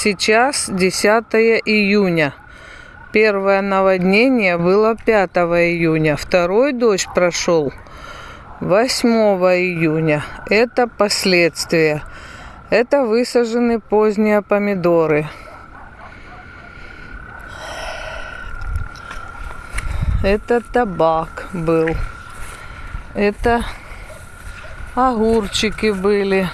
Сейчас 10 июня. Первое наводнение было 5 июня. Второй дождь прошел 8 июня. Это последствия. Это высажены поздние помидоры. Это табак был. Это огурчики были.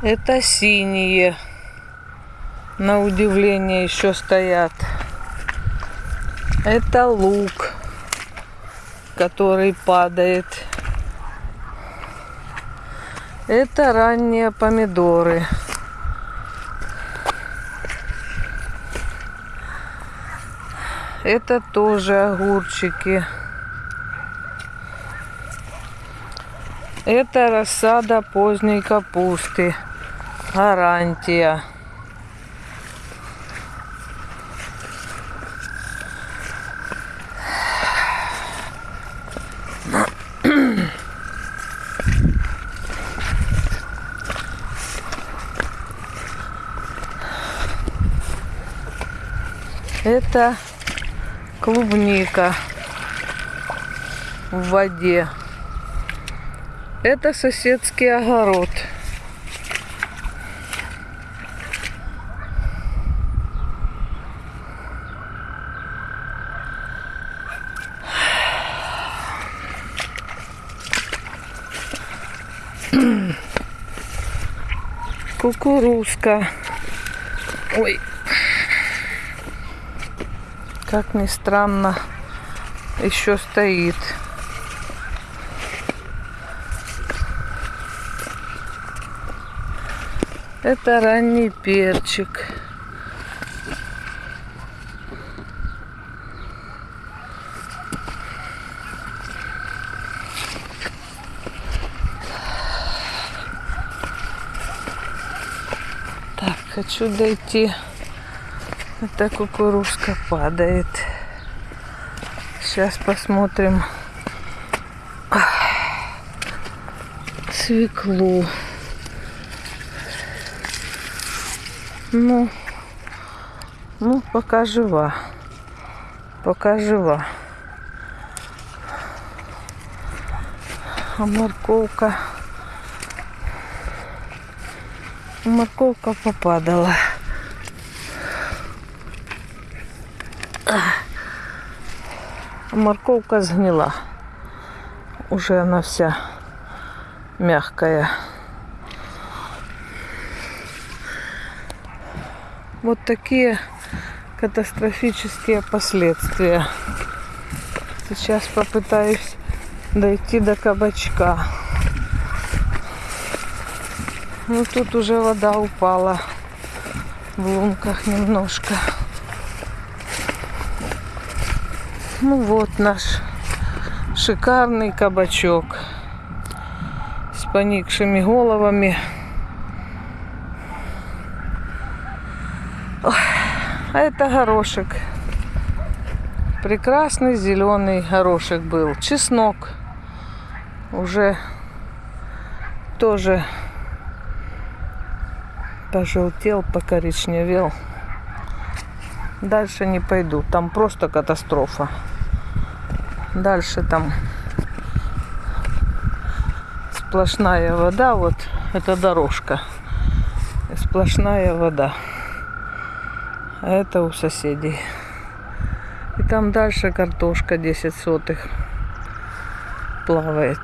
Это синие. На удивление еще стоят. Это лук, который падает. Это ранние помидоры. Это тоже огурчики. Это рассада поздней капусты. Гарантия. Это клубника в воде. Это соседский огород. Кукурузка. Ой. Как ни странно, еще стоит. Это ранний перчик. Так, хочу дойти. Это кукурузка падает. Сейчас посмотрим свеклу. Ну, ну, пока жива. Пока жива. А морковка... Морковка попадала. А морковка сгнила. Уже она вся мягкая. Вот такие катастрофические последствия. Сейчас попытаюсь дойти до кабачка. Ну тут уже вода упала в лунках немножко. Ну вот наш шикарный кабачок с поникшими головами. А это горошек. Прекрасный зеленый горошек был. Чеснок уже тоже пожелтел, покоричневел. Дальше не пойду. Там просто катастрофа. Дальше там сплошная вода. Вот это дорожка. Сплошная вода. А это у соседей. И там дальше картошка 10 сотых плавает.